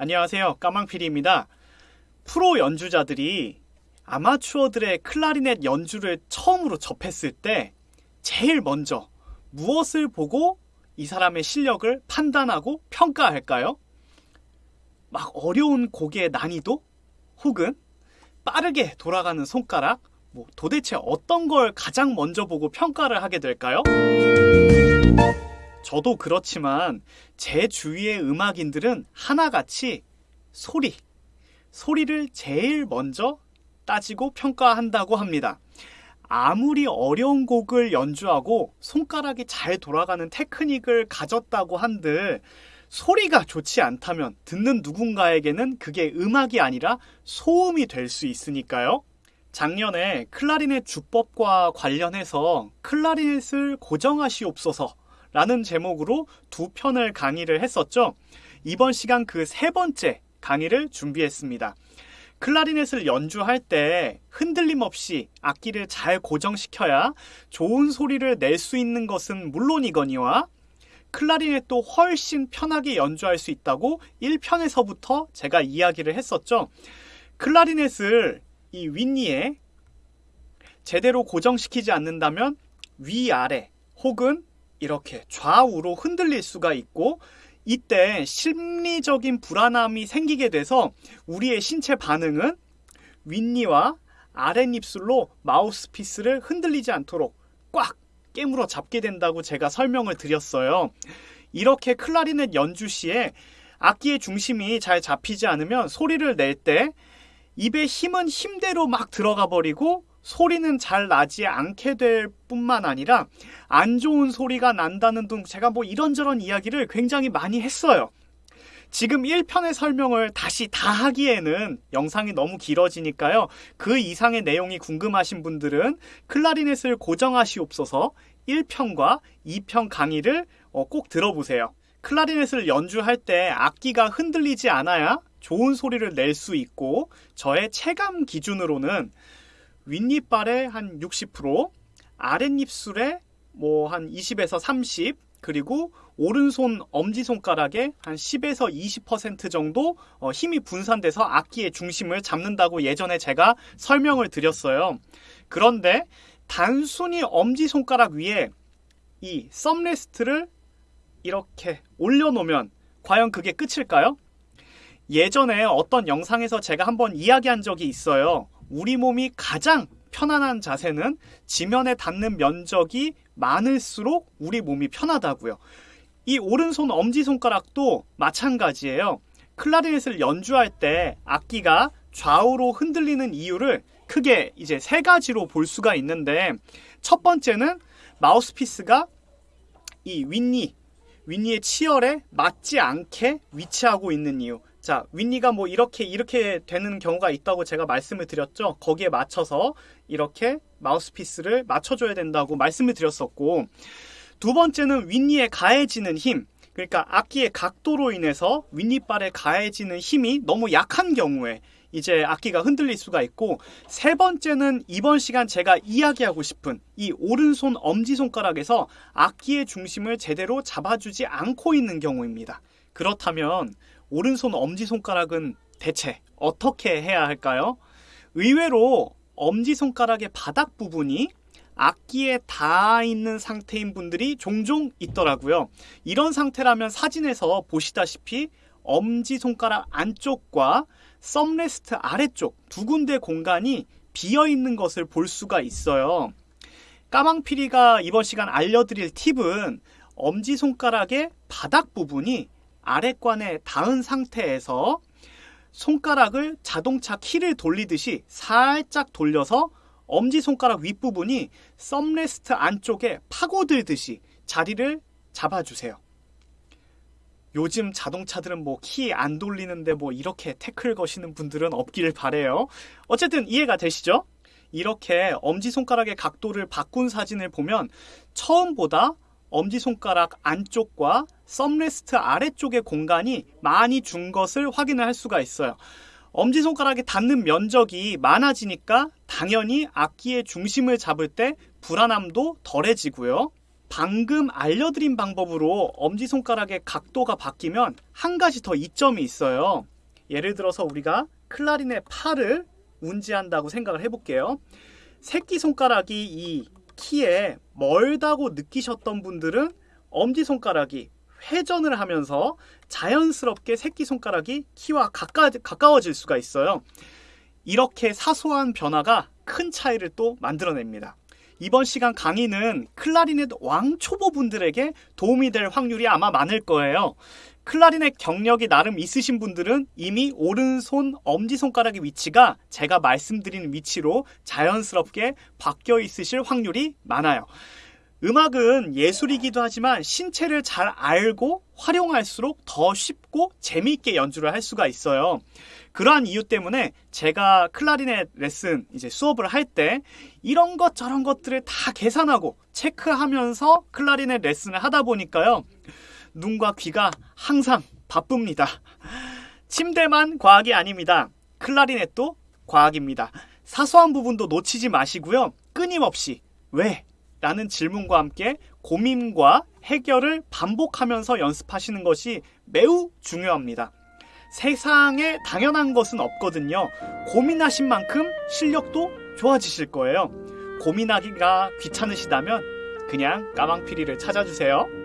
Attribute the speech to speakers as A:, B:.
A: 안녕하세요. 까망피리입니다. 프로 연주자들이 아마추어들의 클라리넷 연주를 처음으로 접했을 때 제일 먼저 무엇을 보고 이 사람의 실력을 판단하고 평가할까요? 막 어려운 곡의 난이도? 혹은 빠르게 돌아가는 손가락? 뭐 도대체 어떤 걸 가장 먼저 보고 평가를 하게 될까요? 저도 그렇지만 제 주위의 음악인들은 하나같이 소리, 소리를 제일 먼저 따지고 평가한다고 합니다. 아무리 어려운 곡을 연주하고 손가락이 잘 돌아가는 테크닉을 가졌다고 한들 소리가 좋지 않다면 듣는 누군가에게는 그게 음악이 아니라 소음이 될 수 있으니까요. 작년에 클라리넷 주법과 관련해서 클라리넷을 고정하시옵소서 라는 제목으로 두 편을 강의를 했었죠. 이번 시간 그 세 번째 강의를 준비했습니다. 클라리넷을 연주할 때 흔들림 없이 악기를 잘 고정시켜야 좋은 소리를 낼 수 있는 것은 물론이거니와 클라리넷도 훨씬 편하게 연주할 수 있다고 1편에서부터 제가 이야기를 했었죠. 클라리넷을 이 윗니에 제대로 고정시키지 않는다면 위아래 혹은 이렇게 좌우로 흔들릴 수가 있고 이때 심리적인 불안함이 생기게 돼서 우리의 신체 반응은 윗니와 아랫입술로 마우스피스를 흔들리지 않도록 꽉 깨물어 잡게 된다고 제가 설명을 드렸어요. 이렇게 클라리넷 연주 시에 악기의 중심이 잘 잡히지 않으면 소리를 낼 때 입의 힘은 힘대로 막 들어가 버리고 소리는 잘 나지 않게 될 뿐만 아니라 안 좋은 소리가 난다는 등 제가 뭐 이런저런 이야기를 굉장히 많이 했어요. 지금 1편의 설명을 다시 다 하기에는 영상이 너무 길어지니까요. 그 이상의 내용이 궁금하신 분들은 클라리넷을 고정하시옵소서 1편과 2편 강의를 어, 꼭 들어보세요. 클라리넷을 연주할 때 악기가 흔들리지 않아야 좋은 소리를 낼 수 있고 저의 체감 기준으로는 윗니빨의 한 60%, 아랫입술의 뭐 한 20에서 30, 그리고 오른손 엄지손가락에 한 10에서 20% 정도 어, 힘이 분산돼서 악기의 중심을 잡는다고 예전에 제가 설명을 드렸어요. 그런데 단순히 엄지손가락 위에 이 썸레스트를 이렇게 올려놓으면 과연 그게 끝일까요? 예전에 어떤 영상에서 제가 한번 이야기한 적이 있어요. 우리 몸이 가장 편안한 자세는 지면에 닿는 면적이 많을수록 우리 몸이 편하다고요. 이 오른손 엄지손가락도 마찬가지예요. 클라리넷을 연주할 때 악기가 좌우로 흔들리는 이유를 크게 이제 세 가지로 볼 수가 있는데 첫 번째는 마우스피스가 이 윗니, 윗니의 치열에 맞지 않게 위치하고 있는 이유. 자, 윗니가 뭐 이렇게 이렇게 되는 경우가 있다고 제가 말씀을 드렸죠. 거기에 맞춰서 이렇게 마우스피스를 맞춰줘야 된다고 말씀을 드렸었고 두 번째는 윗니에 가해지는 힘. 그러니까 악기의 각도로 인해서 윗니빨에 가해지는 힘이 너무 약한 경우에 이제 악기가 흔들릴 수가 있고 세 번째는 이번 시간 제가 이야기하고 싶은 이 오른손 엄지손가락에서 악기의 중심을 제대로 잡아주지 않고 있는 경우입니다. 그렇다면 오른손 엄지손가락은 대체 어떻게 해야 할까요? 의외로 엄지손가락의 바닥 부분이 악기에 닿아 있는 상태인 분들이 종종 있더라고요. 이런 상태라면 사진에서 보시다시피 엄지손가락 안쪽과 썸레스트 아래쪽 두 군데 공간이 비어 있는 것을 볼 수가 있어요. 까망피리가 이번 시간 알려드릴 팁은 엄지손가락의 바닥 부분이 아래관에 닿은 상태에서 손가락을 자동차 키를 돌리듯이 살짝 돌려서 엄지손가락 윗부분이 썸레스트 안쪽에 파고들듯이 자리를 잡아주세요. 요즘 자동차들은 뭐 키 안 돌리는데 뭐 이렇게 태클 거시는 분들은 없기를 바래요. 어쨌든 이해가 되시죠? 이렇게 엄지손가락의 각도를 바꾼 사진을 보면 처음보다 엄지손가락 안쪽과 썸레스트 아래쪽의 공간이 많이 준 것을 확인을 할 수가 있어요. 엄지손가락에 닿는 면적이 많아지니까 당연히 악기의 중심을 잡을 때 불안함도 덜해지고요. 방금 알려드린 방법으로 엄지손가락의 각도가 바뀌면 한 가지 더 이점이 있어요. 예를 들어서 우리가 클라리넷 팔을 운지한다고 생각을 해볼게요. 새끼손가락이 이 키에 멀다고 느끼셨던 분들은 엄지손가락이 회전을 하면서 자연스럽게 새끼손가락이 키와 가까, 가까워질 수가 있어요. 이렇게 사소한 변화가 큰 차이를 또 만들어냅니다. 이번 시간 강의는 클라리넷 왕초보분들에게 도움이 될 확률이 아마 많을 거예요. 클라리넷 경력이 나름 있으신 분들은 이미 오른손 엄지손가락의 위치가 제가 말씀드린 위치로 자연스럽게 바뀌어 있으실 확률이 많아요. 음악은 예술이기도 하지만 신체를 잘 알고 활용할수록 더 쉽고 재미있게 연주를 할 수가 있어요. 그러한 이유 때문에 제가 클라리넷 레슨 이제 수업을 할 때 이런 것 저런 것들을 다 계산하고 체크하면서 클라리넷 레슨을 하다 보니까요. 눈과 귀가 항상 바쁩니다. 침대만 과학이 아닙니다. 클라리넷도 과학입니다. 사소한 부분도 놓치지 마시고요. 끊임없이 왜? 라는 질문과 함께 고민과 해결을 반복하면서 연습하시는 것이 매우 중요합니다. 세상에 당연한 것은 없거든요. 고민하신 만큼 실력도 좋아지실 거예요. 고민하기가 귀찮으시다면 그냥 까망피리를 찾아주세요.